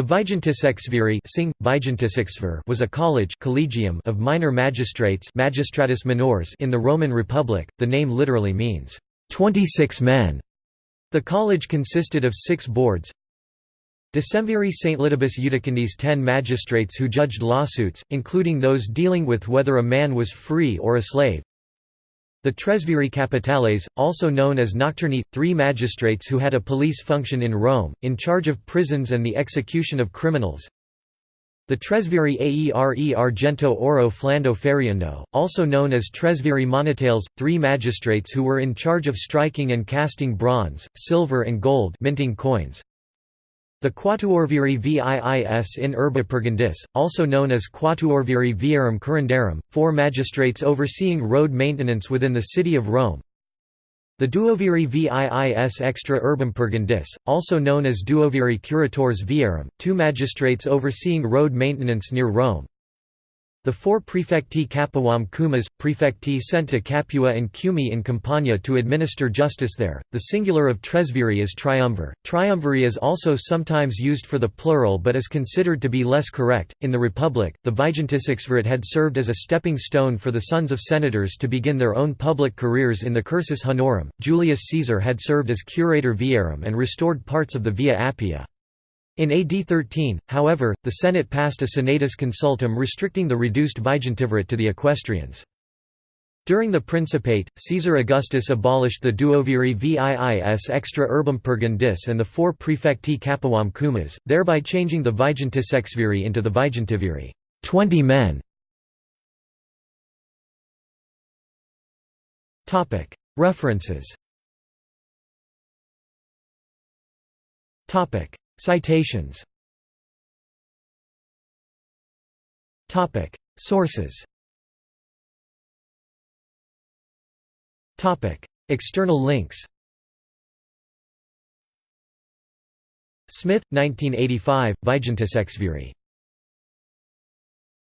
The Vigintisexviri Sing, was a college collegium of minor magistrates magistratus in the Roman Republic, the name literally means, 26 men. The college consisted of six boards Decemviri Stlitibus Iudicandis ten magistrates who judged lawsuits, including those dealing with whether a man was free or a slave the Tresviri Capitales, also known as Nocturni, three magistrates who had a police function in Rome, in charge of prisons and the execution of criminals. The Tresviri Aere Argento Oro Flando Feriendo, also known as Tresviri Monetales, three magistrates who were in charge of striking and casting bronze, silver and gold minting coins. The Quatuorviri Viis in Urbe Purgandis, also known as Quatuorviri Viarum Curandarum, four magistrates overseeing road maintenance within the city of Rome. The Duoviri Viis Extra Urbem Purgandis, also known as Duoviri Curatores Viarum, two magistrates overseeing road maintenance near Rome. The four prefecti Capuam Cumas, prefecti sent to Capua and Cumae in Campania to administer justice there. The singular of Tresviri is triumvir. Triumviri is also sometimes used for the plural but is considered to be less correct. In the Republic, the Vigintisexvirate had served as a stepping stone for the sons of senators to begin their own public careers in the Cursus Honorum. Julius Caesar had served as curator viarum and restored parts of the Via Appia. In AD 13, however, the Senate passed a Senatus Consultum restricting the reduced vigintivirate to the equestrians. During the Principate, Caesar Augustus abolished the duoviri viis extra urbem purgandis and the four prefecti capuam cumas, thereby changing the vigintisexviri into the vigintiviri 20 men. References Citations. Sources. External links. Smith, 1985, Vigintisexviri